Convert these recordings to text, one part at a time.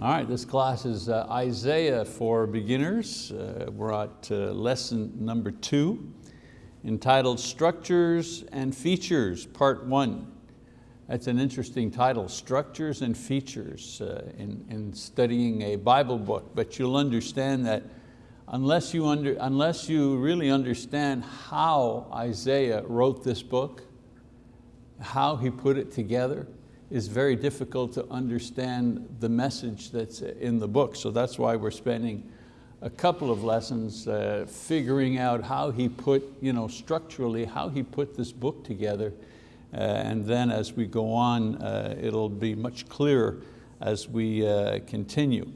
All right, this class is uh, Isaiah for beginners. Uh, we're at uh, lesson number two, entitled Structures and Features, part one. That's an interesting title, Structures and Features, uh, in, in studying a Bible book, but you'll understand that unless you, under, unless you really understand how Isaiah wrote this book, how he put it together, is very difficult to understand the message that's in the book. So that's why we're spending a couple of lessons uh, figuring out how he put, you know, structurally, how he put this book together. Uh, and then as we go on, uh, it'll be much clearer as we uh, continue.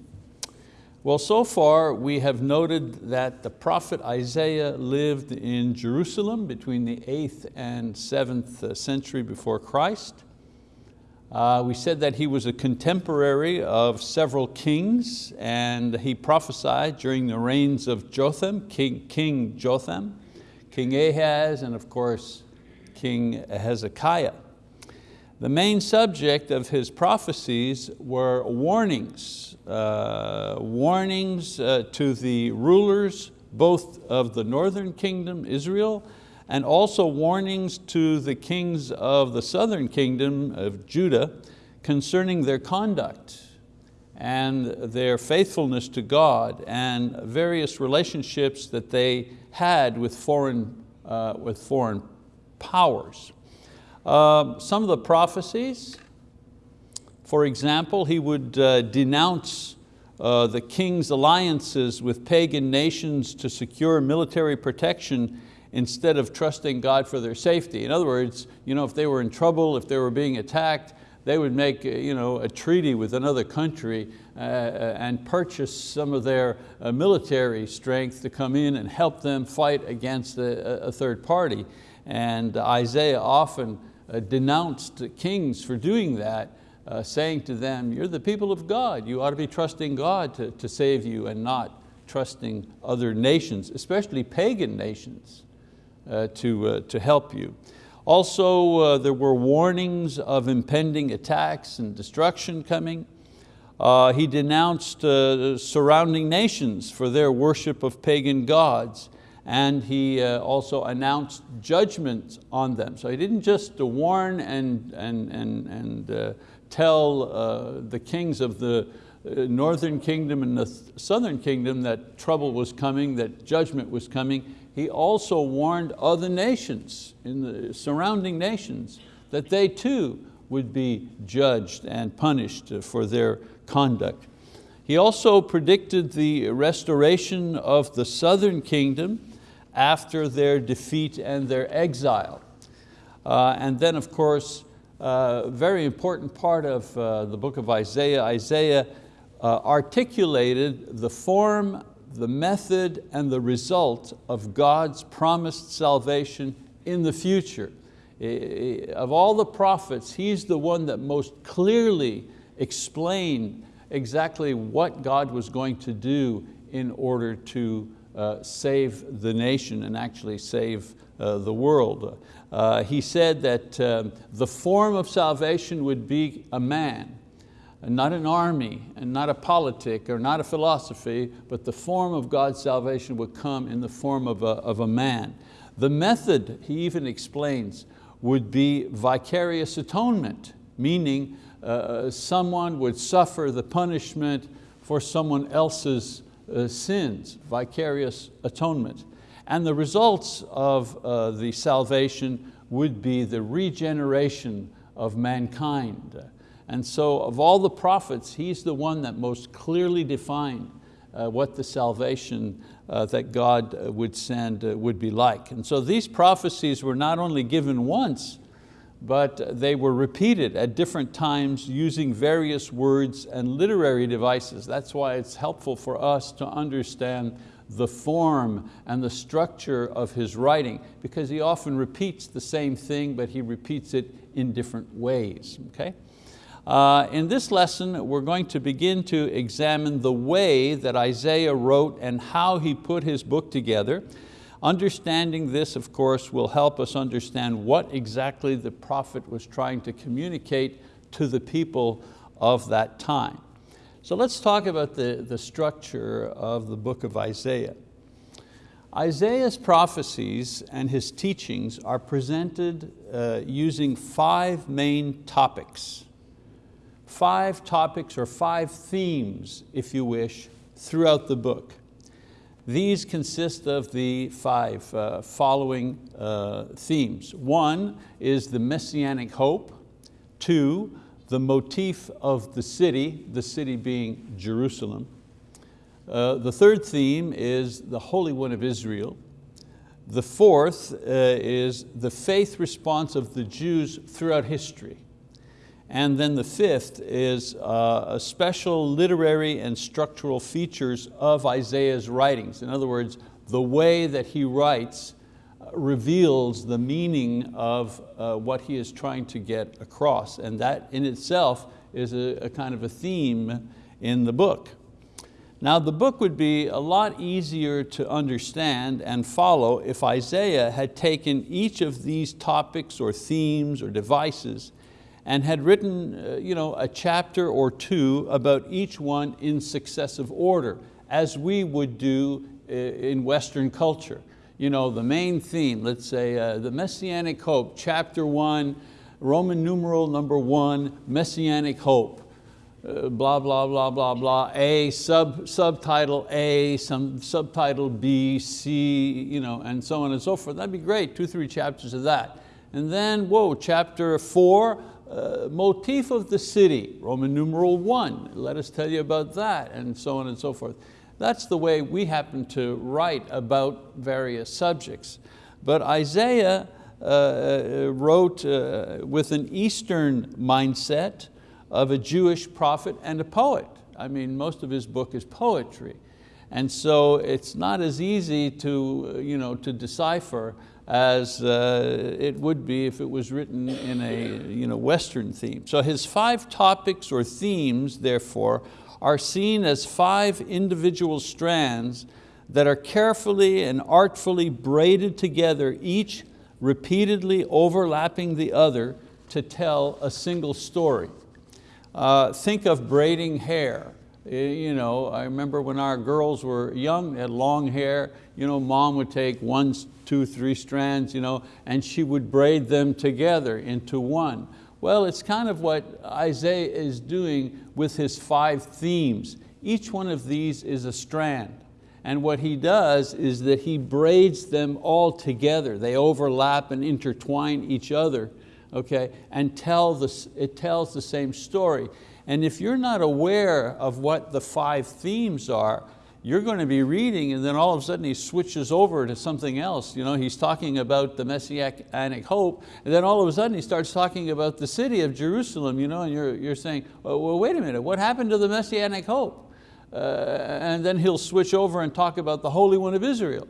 Well, so far we have noted that the prophet Isaiah lived in Jerusalem between the 8th and 7th uh, century before Christ. Uh, we said that he was a contemporary of several kings and he prophesied during the reigns of Jotham, King, King Jotham, King Ahaz, and of course, King Hezekiah. The main subject of his prophecies were warnings, uh, warnings uh, to the rulers both of the northern kingdom, Israel, and also warnings to the kings of the southern kingdom of Judah concerning their conduct and their faithfulness to God and various relationships that they had with foreign, uh, with foreign powers. Uh, some of the prophecies, for example, he would uh, denounce uh, the king's alliances with pagan nations to secure military protection instead of trusting God for their safety. In other words, you know, if they were in trouble, if they were being attacked, they would make you know, a treaty with another country uh, uh, and purchase some of their uh, military strength to come in and help them fight against a, a third party. And Isaiah often uh, denounced kings for doing that, uh, saying to them, you're the people of God, you ought to be trusting God to, to save you and not trusting other nations, especially pagan nations uh, to, uh, to help you. Also, uh, there were warnings of impending attacks and destruction coming. Uh, he denounced uh, surrounding nations for their worship of pagan gods and he uh, also announced judgment on them. So he didn't just warn and, and, and, and tell the kings of the northern kingdom and the southern kingdom that trouble was coming, that judgment was coming he also warned other nations, in the surrounding nations, that they too would be judged and punished for their conduct. He also predicted the restoration of the southern kingdom after their defeat and their exile. Uh, and then of course, a uh, very important part of uh, the book of Isaiah, Isaiah uh, articulated the form the method and the result of God's promised salvation in the future. Of all the prophets, he's the one that most clearly explained exactly what God was going to do in order to uh, save the nation and actually save uh, the world. Uh, he said that um, the form of salvation would be a man, and not an army, and not a politic, or not a philosophy, but the form of God's salvation would come in the form of a, of a man. The method, he even explains, would be vicarious atonement, meaning uh, someone would suffer the punishment for someone else's uh, sins, vicarious atonement. And the results of uh, the salvation would be the regeneration of mankind. And so of all the prophets, he's the one that most clearly defined uh, what the salvation uh, that God uh, would send uh, would be like. And so these prophecies were not only given once, but they were repeated at different times using various words and literary devices. That's why it's helpful for us to understand the form and the structure of his writing because he often repeats the same thing, but he repeats it in different ways, okay? Uh, in this lesson, we're going to begin to examine the way that Isaiah wrote and how he put his book together. Understanding this, of course, will help us understand what exactly the prophet was trying to communicate to the people of that time. So let's talk about the, the structure of the book of Isaiah. Isaiah's prophecies and his teachings are presented uh, using five main topics. Five topics or five themes, if you wish, throughout the book. These consist of the five uh, following uh, themes. One is the messianic hope. Two, the motif of the city, the city being Jerusalem. Uh, the third theme is the Holy One of Israel. The fourth uh, is the faith response of the Jews throughout history. And then the fifth is uh, a special literary and structural features of Isaiah's writings. In other words, the way that he writes uh, reveals the meaning of uh, what he is trying to get across. And that in itself is a, a kind of a theme in the book. Now the book would be a lot easier to understand and follow if Isaiah had taken each of these topics or themes or devices and had written uh, you know, a chapter or two about each one in successive order, as we would do uh, in Western culture. You know, the main theme, let's say uh, the Messianic Hope, chapter one, Roman numeral number one, Messianic Hope. Uh, blah, blah, blah, blah, blah, A, sub, subtitle A, some subtitle B, C, you know, and so on and so forth. That'd be great, two, three chapters of that. And then, whoa, chapter four, uh, motif of the city, Roman numeral one, let us tell you about that, and so on and so forth. That's the way we happen to write about various subjects. But Isaiah uh, uh wrote uh, with an Eastern mindset, of a Jewish prophet and a poet. I mean, most of his book is poetry. And so it's not as easy to, you know, to decipher as uh, it would be if it was written in a you know, Western theme. So his five topics or themes, therefore, are seen as five individual strands that are carefully and artfully braided together, each repeatedly overlapping the other to tell a single story. Uh, think of braiding hair. Eh, you know, I remember when our girls were young, had long hair, you know, mom would take one, two, three strands, you know, and she would braid them together into one. Well, it's kind of what Isaiah is doing with his five themes. Each one of these is a strand. And what he does is that he braids them all together. They overlap and intertwine each other okay, and tell the, it tells the same story. And if you're not aware of what the five themes are, you're going to be reading and then all of a sudden he switches over to something else. You know, he's talking about the Messianic hope and then all of a sudden he starts talking about the city of Jerusalem you know, and you're, you're saying, well, wait a minute, what happened to the Messianic hope? Uh, and then he'll switch over and talk about the Holy One of Israel.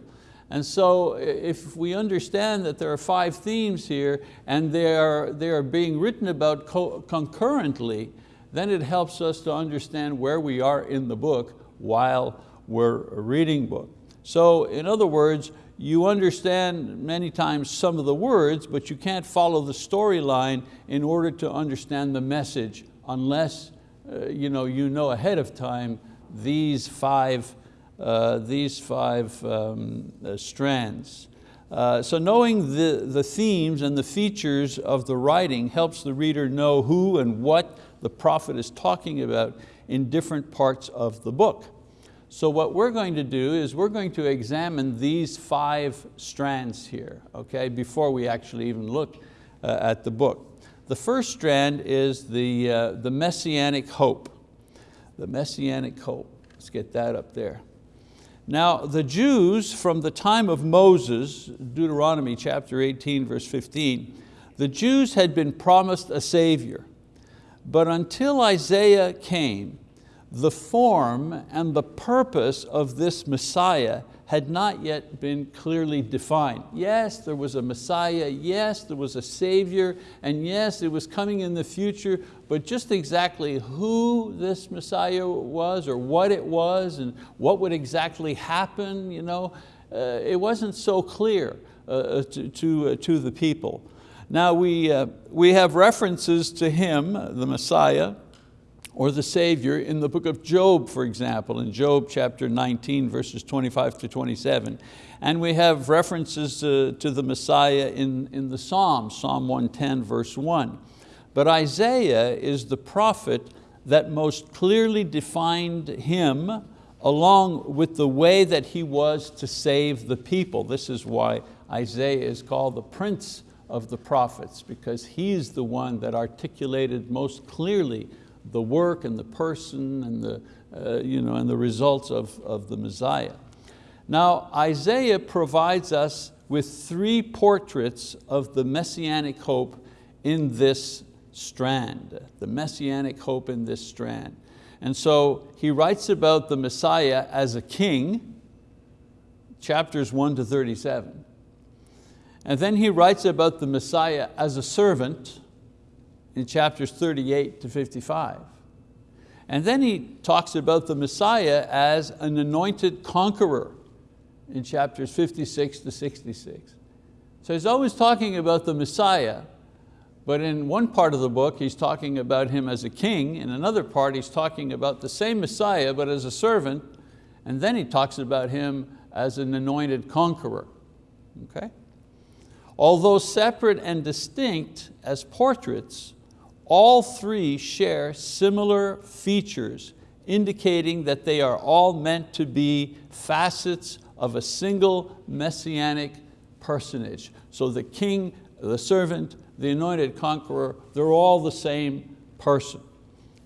And so if we understand that there are five themes here and they are, they are being written about concurrently, then it helps us to understand where we are in the book while we're reading book. So in other words, you understand many times some of the words, but you can't follow the storyline in order to understand the message unless uh, you, know, you know ahead of time these five uh, these five um, uh, strands. Uh, so knowing the, the themes and the features of the writing helps the reader know who and what the prophet is talking about in different parts of the book. So what we're going to do is we're going to examine these five strands here, okay, before we actually even look uh, at the book. The first strand is the, uh, the messianic hope. The messianic hope, let's get that up there. Now the Jews from the time of Moses, Deuteronomy chapter 18 verse 15, the Jews had been promised a savior. But until Isaiah came, the form and the purpose of this Messiah had not yet been clearly defined. Yes, there was a Messiah, yes, there was a Savior, and yes, it was coming in the future, but just exactly who this Messiah was or what it was and what would exactly happen, you know, uh, it wasn't so clear uh, uh to, to, uh, to, the people. Now we, uh, we have references to him, the Messiah, or the Savior in the book of Job, for example, in Job chapter 19, verses 25 to 27. And we have references uh, to the Messiah in, in the Psalms, Psalm 110, verse 1. But Isaiah is the prophet that most clearly defined him along with the way that he was to save the people. This is why Isaiah is called the prince of the prophets because he's the one that articulated most clearly the work and the person and the, uh, you know, and the results of, of the Messiah. Now Isaiah provides us with three portraits of the messianic hope in this strand, the messianic hope in this strand. And so he writes about the Messiah as a king, chapters 1 to 37. And then he writes about the Messiah as a servant, in chapters 38 to 55. And then he talks about the Messiah as an anointed conqueror in chapters 56 to 66. So he's always talking about the Messiah, but in one part of the book he's talking about him as a king, in another part he's talking about the same Messiah but as a servant, and then he talks about him as an anointed conqueror. Okay? Although separate and distinct as portraits, all three share similar features indicating that they are all meant to be facets of a single messianic personage. So the king, the servant, the anointed conqueror, they're all the same person.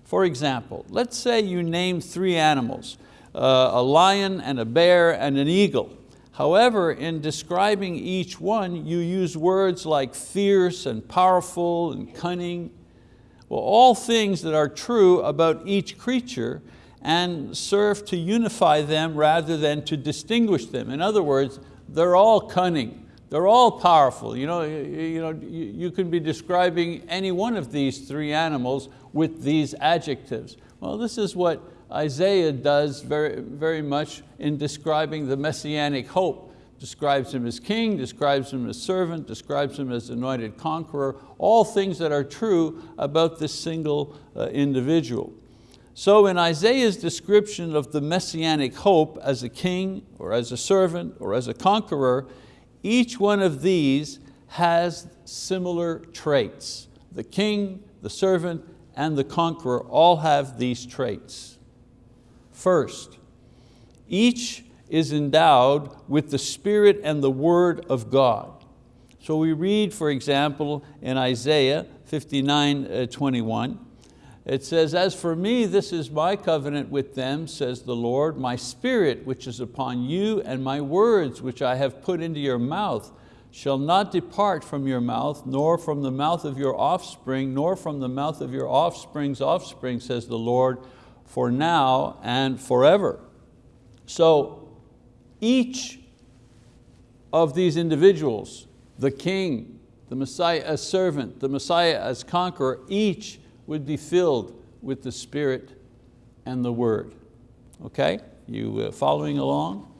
For example, let's say you name three animals, uh, a lion and a bear and an eagle. However, in describing each one, you use words like fierce and powerful and cunning well, all things that are true about each creature and serve to unify them rather than to distinguish them. In other words, they're all cunning, they're all powerful. You, know, you, know, you can be describing any one of these three animals with these adjectives. Well, this is what Isaiah does very, very much in describing the messianic hope describes him as king, describes him as servant, describes him as anointed conqueror, all things that are true about this single uh, individual. So in Isaiah's description of the messianic hope as a king or as a servant or as a conqueror, each one of these has similar traits. The king, the servant, and the conqueror all have these traits. First, each is endowed with the Spirit and the Word of God. So we read, for example, in Isaiah 59, uh, 21, it says, as for me, this is my covenant with them, says the Lord, my spirit which is upon you and my words which I have put into your mouth shall not depart from your mouth, nor from the mouth of your offspring, nor from the mouth of your offspring's offspring, says the Lord, for now and forever. So each of these individuals, the king, the Messiah as servant, the Messiah as conqueror, each would be filled with the Spirit and the Word. Okay, you uh, following along?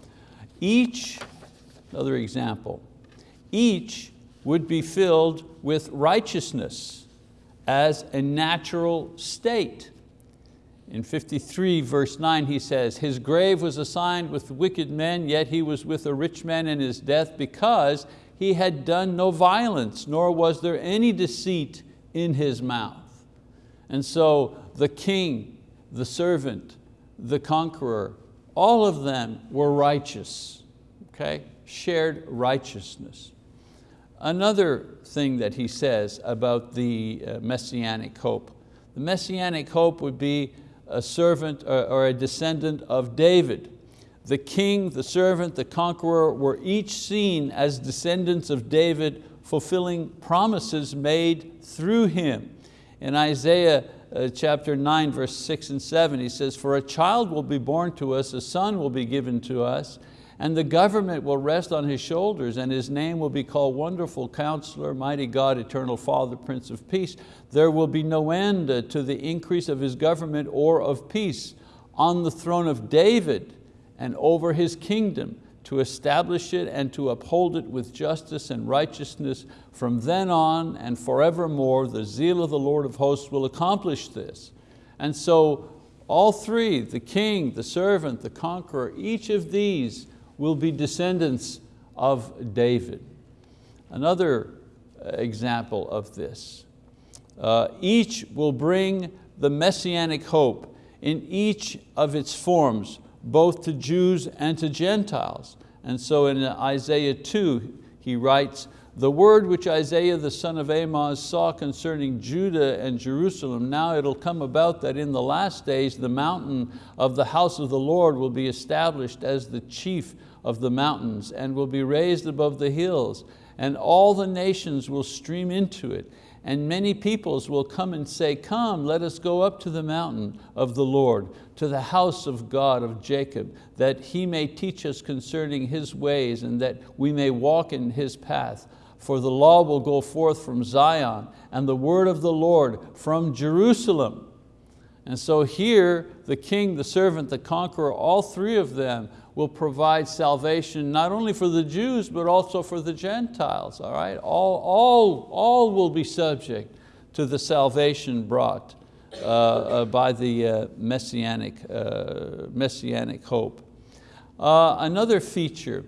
Each, another example, each would be filled with righteousness as a natural state. In 53 verse 9 he says, his grave was assigned with wicked men, yet he was with a rich man in his death because he had done no violence, nor was there any deceit in his mouth. And so the king, the servant, the conqueror, all of them were righteous, okay? shared righteousness. Another thing that he says about the uh, messianic hope, the messianic hope would be a servant or a descendant of David. The king, the servant, the conqueror were each seen as descendants of David fulfilling promises made through him. In Isaiah uh, chapter 9, verse 6 and 7, he says, For a child will be born to us, a son will be given to us, and the government will rest on his shoulders, and his name will be called Wonderful Counselor, Mighty God, Eternal Father, Prince of Peace. There will be no end uh, to the increase of his government or of peace on the throne of David and over his kingdom to establish it and to uphold it with justice and righteousness from then on and forevermore. The zeal of the Lord of hosts will accomplish this. And so all three, the king, the servant, the conqueror, each of these will be descendants of David. Another uh, example of this. Uh, each will bring the messianic hope in each of its forms, both to Jews and to Gentiles. And so in Isaiah 2, he writes, the word which Isaiah the son of Amoz saw concerning Judah and Jerusalem, now it'll come about that in the last days the mountain of the house of the Lord will be established as the chief of the mountains and will be raised above the hills and all the nations will stream into it and many peoples will come and say, come, let us go up to the mountain of the Lord, to the house of God of Jacob, that He may teach us concerning His ways and that we may walk in His path for the law will go forth from Zion and the word of the Lord from Jerusalem. And so here, the king, the servant, the conqueror, all three of them will provide salvation not only for the Jews, but also for the Gentiles, all right? All, all, all will be subject to the salvation brought uh, uh, by the uh, messianic, uh, messianic hope. Uh, another feature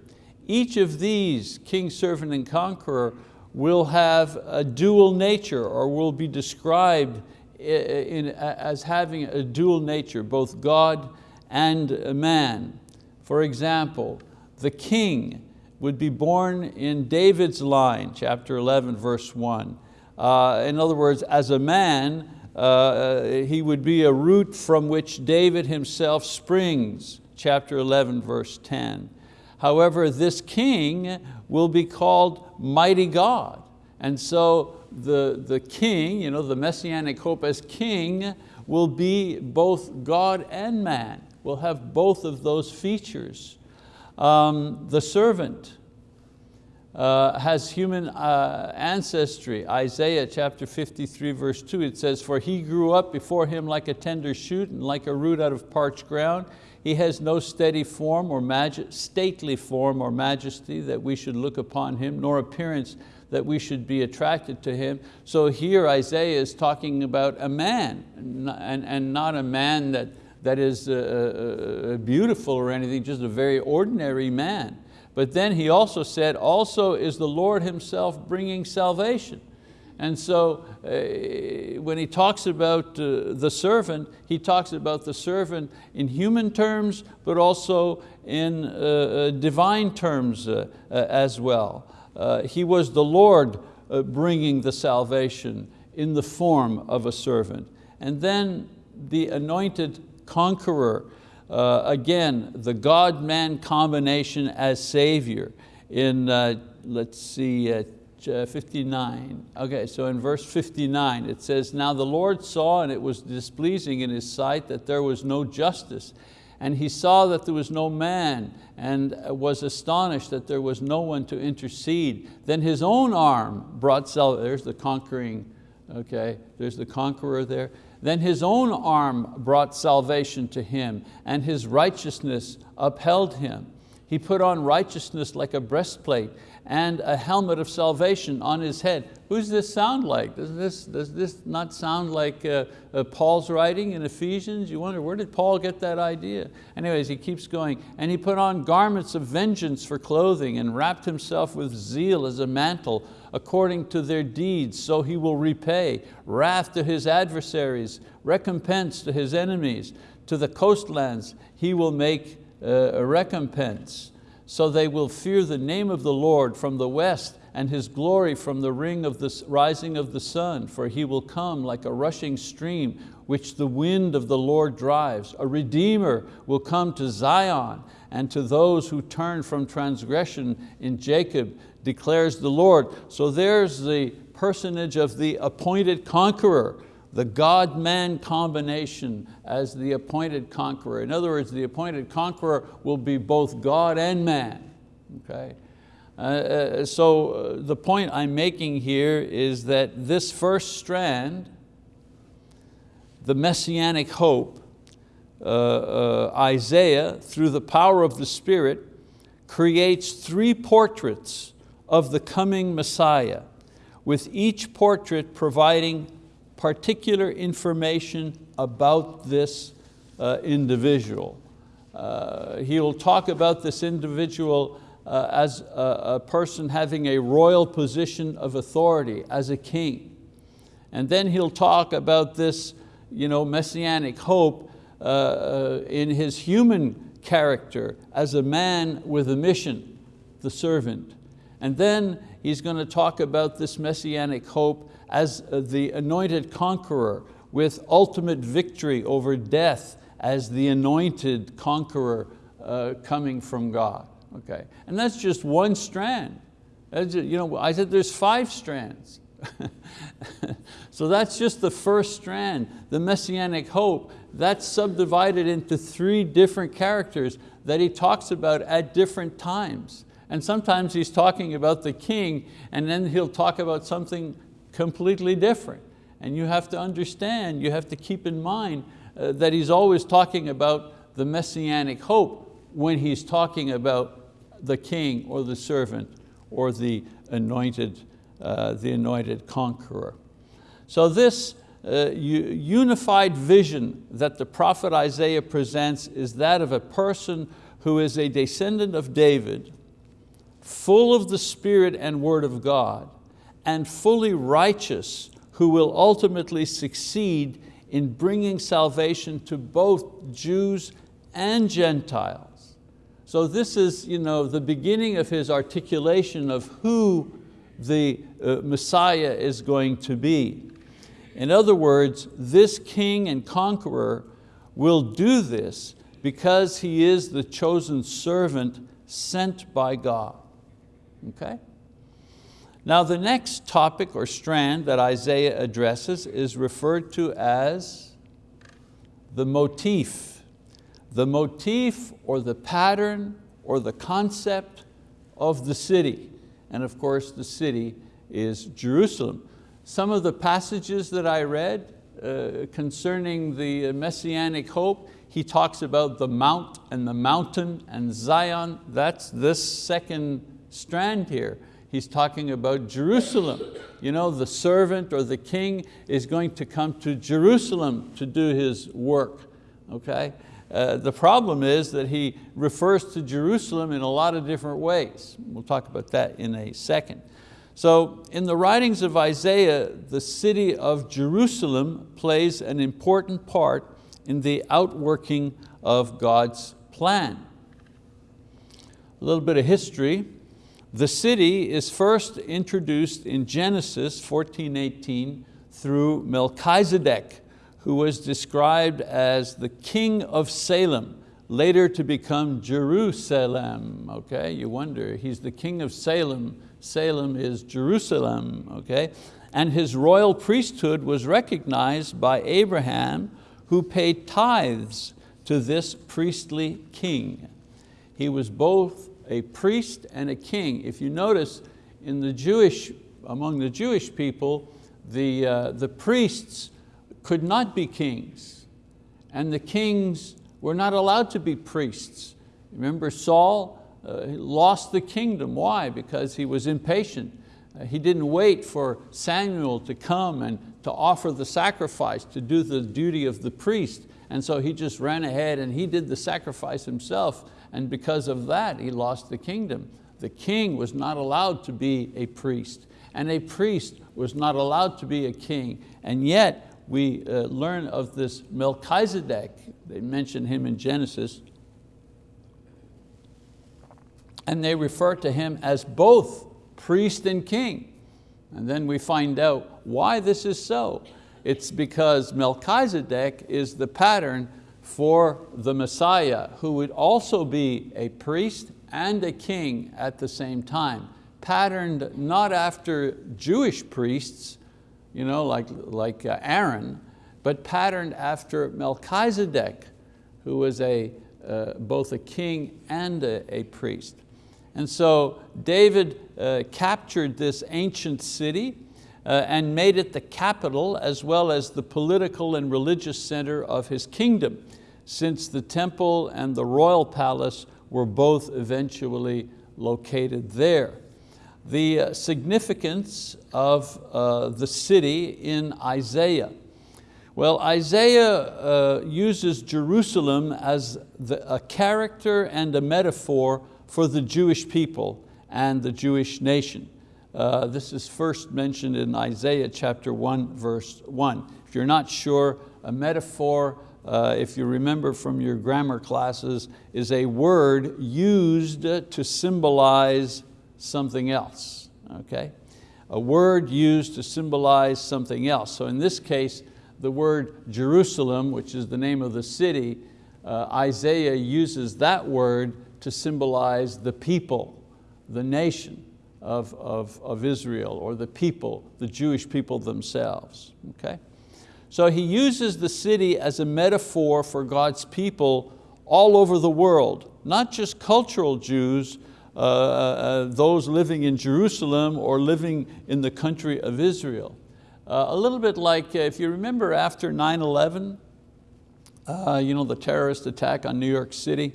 each of these, king, servant, and conqueror, will have a dual nature or will be described in, as having a dual nature, both God and man. For example, the king would be born in David's line, chapter 11, verse one. Uh, in other words, as a man, uh, he would be a root from which David himself springs, chapter 11, verse 10. However, this king will be called mighty God. And so the, the king, you know, the messianic hope as king will be both God and man, will have both of those features. Um, the servant uh, has human uh, ancestry. Isaiah chapter 53 verse 2, it says, For he grew up before him like a tender shoot and like a root out of parched ground. He has no steady form or stately form or majesty that we should look upon him, nor appearance that we should be attracted to him. So here Isaiah is talking about a man and, and not a man that, that is uh, uh, uh, beautiful or anything, just a very ordinary man. But then he also said, also is the Lord himself bringing salvation. And so uh, when he talks about uh, the servant, he talks about the servant in human terms, but also in uh, uh divine terms uh, uh, as well. he was the Lord bringing the salvation in the form of a servant. And then the anointed conqueror, Uh, again, the God-man combination as Savior in, uh, let's see, uh, uh, 59. Okay, so in verse 59 it says, Now the Lord saw and it was displeasing in his sight that there was no justice. And he saw that there was no man and was astonished that there was no one to intercede. Then his own arm brought salvation. There's the conquering, okay, there's the conqueror there. Then his own arm brought salvation to him and his righteousness upheld him. He put on righteousness like a breastplate and a helmet of salvation on his head. Who does this sound like? Does this, does this not sound like uh, uh, Paul's writing in Ephesians? You wonder, where did Paul get that idea? Anyways, he keeps going. And he put on garments of vengeance for clothing and wrapped himself with zeal as a mantle according to their deeds, so he will repay wrath to his adversaries, recompense to his enemies. To the coastlands he will make uh, a recompense so they will fear the name of the Lord from the west and His glory from the ring of the rising of the sun, for He will come like a rushing stream which the wind of the Lord drives. A Redeemer will come to Zion and to those who turn from transgression in Jacob, declares the Lord. So there's the personage of the appointed conqueror the God-man combination as the appointed conqueror. In other words, the appointed conqueror will be both God and man. Okay? Uh, uh so uh, the point I'm making here is that this first strand, the messianic hope, Isaiah, through the power of the Spirit, creates three portraits of the coming Messiah, with each portrait providing particular information about this uh, individual. Uh, he'll talk about this individual uh, as a, a person having a royal position of authority, as a king. And then he'll talk about this you know, messianic hope uh, uh, in his human character as a man with a mission, the servant. And then he's going to talk about this messianic hope as the anointed conqueror with ultimate victory over death as the anointed conqueror uh, coming from God. Okay, and that's just one strand. You know, I said there's five strands. so that's just the first strand, the messianic hope. That's subdivided into three different characters that he talks about at different times. And sometimes he's talking about the king and then he'll talk about something completely different. And you have to understand, you have to keep in mind uh, that he's always talking about the messianic hope when he's talking about the king or the servant or the anointed uh, the anointed conqueror. So this uh, unified vision that the prophet Isaiah presents is that of a person who is a descendant of David, full of the spirit and word of God, and fully righteous, who will ultimately succeed in bringing salvation to both Jews and Gentiles. So this is you know, the beginning of his articulation of who the uh, Messiah is going to be. In other words, this king and conqueror will do this because he is the chosen servant sent by God. Okay? Now the next topic or strand that Isaiah addresses is referred to as the motif. The motif or the pattern or the concept of the city and of course the city is Jerusalem. Some of the passages that I read uh, concerning the Messianic hope, he talks about the mount and the mountain and Zion. That's this second strand here. He's talking about Jerusalem. You know, the servant or the king is going to come to Jerusalem to do his work, okay? Uh, the problem is that he refers to Jerusalem in a lot of different ways. We'll talk about that in a second. So in the writings of Isaiah, the city of Jerusalem plays an important part in the outworking of God's plan. A little bit of history. The city is first introduced in Genesis 14:18 through Melchizedek, who was described as the king of Salem, later to become Jerusalem. Okay, you wonder, he's the king of Salem. Salem is Jerusalem, okay? And his royal priesthood was recognized by Abraham, who paid tithes to this priestly king. He was both a priest and a king. If you notice, in the Jewish, among the Jewish people, the, uh, the priests could not be kings, and the kings were not allowed to be priests. Remember Saul uh, lost the kingdom, why? Because he was impatient. Uh, he didn't wait for Samuel to come and to offer the sacrifice, to do the duty of the priest. And so he just ran ahead and he did the sacrifice himself. And because of that, he lost the kingdom. The king was not allowed to be a priest and a priest was not allowed to be a king. And yet we uh, learn of this Melchizedek, they mention him in Genesis, and they refer to him as both priest and king. And then we find out why this is so. It's because Melchizedek is the pattern for the Messiah, who would also be a priest and a king at the same time, patterned not after Jewish priests, you know, like, like uh, Aaron, but patterned after Melchizedek, who was a, uh, both a king and a, a, priest. And so David uh, captured this ancient city uh, and made it the capital as well as the political and religious center of his kingdom, since the temple and the royal palace were both eventually located there the uh, significance of uh, the city in Isaiah. Well, Isaiah uh, uses Jerusalem as the, a character and a metaphor for the Jewish people and the Jewish nation. Uh, this is first mentioned in Isaiah chapter 1, verse 1. If you're not sure, a metaphor, uh, if you remember from your grammar classes, is a word used to symbolize something else, okay? A word used to symbolize something else. So in this case, the word Jerusalem, which is the name of the city, uh, Isaiah uses that word to symbolize the people, the nation of, of, of Israel or the people, the Jewish people themselves, okay? So he uses the city as a metaphor for God's people all over the world, not just cultural Jews, those living in Jerusalem or living in the country of Israel. Uh, a little bit like, uh, if you remember after 9-11, uh, you know, the terrorist attack on New York City,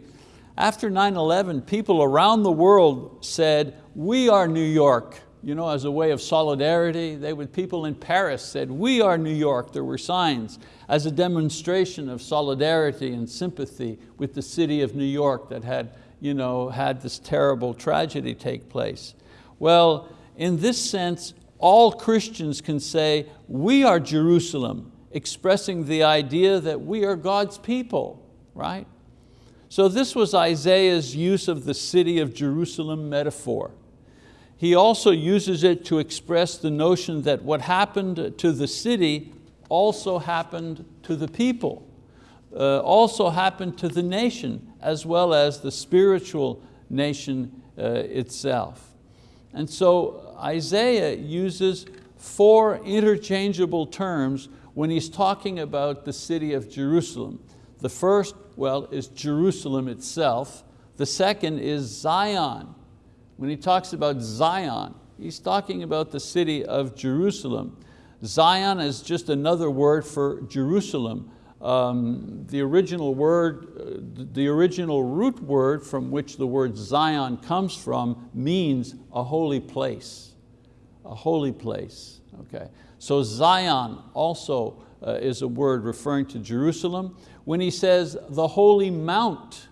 after 9-11, people around the world said, we are New York, you know, as a way of solidarity. They would, people in Paris said, we are New York. There were signs as a demonstration of solidarity and sympathy with the city of New York that had, you know, had this terrible tragedy take place. Well, in this sense, all Christians can say, we are Jerusalem, expressing the idea that we are God's people, right? So this was Isaiah's use of the city of Jerusalem metaphor. He also uses it to express the notion that what happened to the city also happened to the people, uh, also happened to the nation, as well as the spiritual nation uh, itself. And so Isaiah uses four interchangeable terms when he's talking about the city of Jerusalem. The first, well, is Jerusalem itself. The second is Zion, when he talks about Zion, he's talking about the city of Jerusalem. Zion is just another word for Jerusalem. Um, the original word, uh, the original root word from which the word Zion comes from means a holy place, a holy place, okay? So Zion also uh, is a word referring to Jerusalem. When he says the holy mount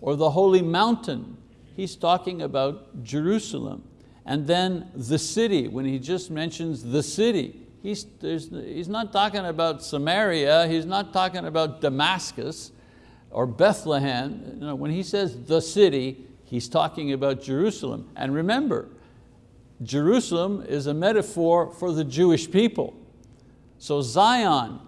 or the holy mountain, he's talking about Jerusalem. And then the city, when he just mentions the city, he's, he's not talking about Samaria, he's not talking about Damascus or Bethlehem. You know, when he says the city, he's talking about Jerusalem. And remember, Jerusalem is a metaphor for the Jewish people. So Zion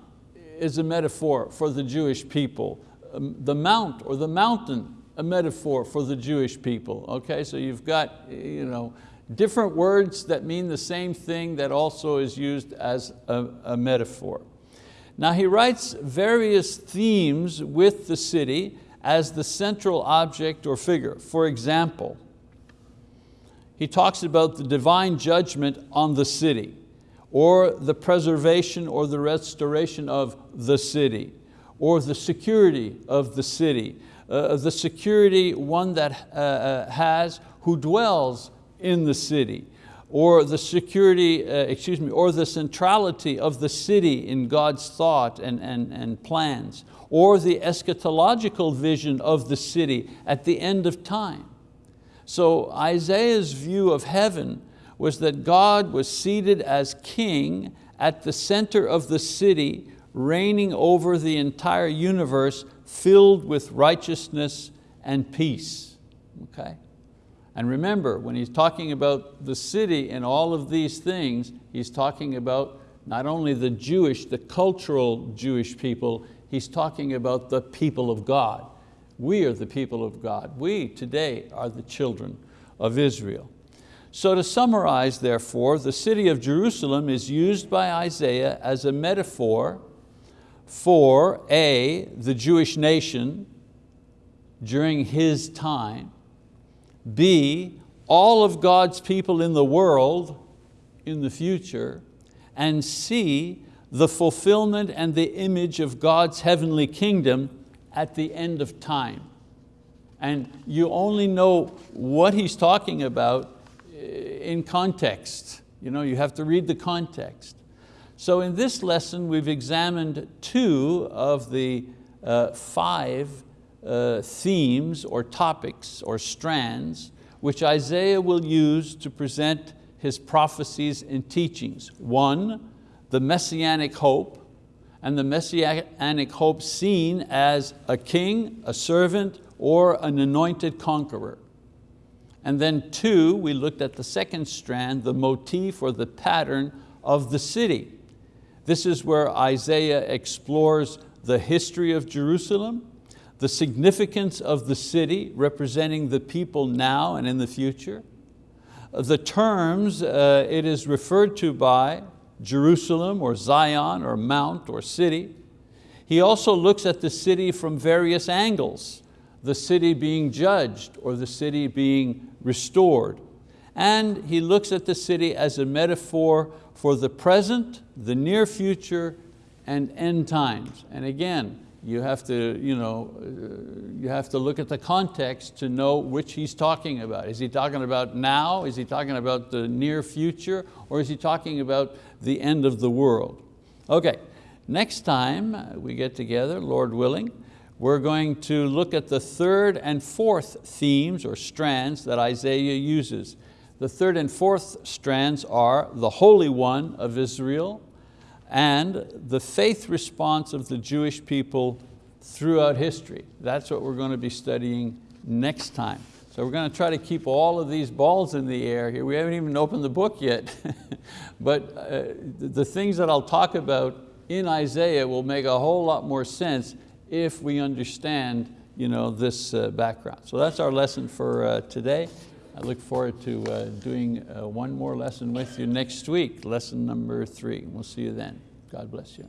is a metaphor for the Jewish people. Um, the mount or the mountain a metaphor for the Jewish people. Okay, so you've got you know, different words that mean the same thing that also is used as a, a metaphor. Now he writes various themes with the city as the central object or figure. For example, he talks about the divine judgment on the city or the preservation or the restoration of the city or the security of the city uh, the security one that uh, uh, has who dwells in the city, or the security, uh, excuse me, or the centrality of the city in God's thought and, and, and plans, or the eschatological vision of the city at the end of time. So Isaiah's view of heaven was that God was seated as king at the center of the city, reigning over the entire universe filled with righteousness and peace, okay? And remember, when he's talking about the city and all of these things, he's talking about not only the Jewish, the cultural Jewish people, he's talking about the people of God. We are the people of God. We today are the children of Israel. So to summarize therefore, the city of Jerusalem is used by Isaiah as a metaphor for A, the Jewish nation during his time, B, all of God's people in the world in the future, and C, the fulfillment and the image of God's heavenly kingdom at the end of time. And you only know what he's talking about eh, in context. You, know, you have to read the context. So in this lesson, we've examined two of the uh, five uh, themes or topics or strands which Isaiah will use to present his prophecies and teachings. One, the messianic hope, and the messianic hope seen as a king, a servant, or an anointed conqueror. And then two, we looked at the second strand, the motif or the pattern of the city. This is where Isaiah explores the history of Jerusalem, the significance of the city representing the people now and in the future, the terms uh, it is referred to by, Jerusalem or Zion or mount or city. He also looks at the city from various angles, the city being judged or the city being restored. And he looks at the city as a metaphor for the present, the near future, and end times. And again, you have to, you know, uh, you have to look at the context to know which he's talking about. Is he talking about now? Is he talking about the near future? Or is he talking about the end of the world? Okay, next time we get together, Lord willing, we're going to look at the third and fourth themes or strands that Isaiah uses. The third and fourth strands are the Holy One of Israel, and the faith response of the Jewish people throughout history. That's what we're going to be studying next time. So we're going to try to keep all of these balls in the air here. We haven't even opened the book yet, but uh, the things that I'll talk about in Isaiah will make a whole lot more sense if we understand you know, this uh, background. So that's our lesson for uh, today. I look forward to uh, doing uh, one more lesson with you next week, lesson number three. We'll see you then. God bless you.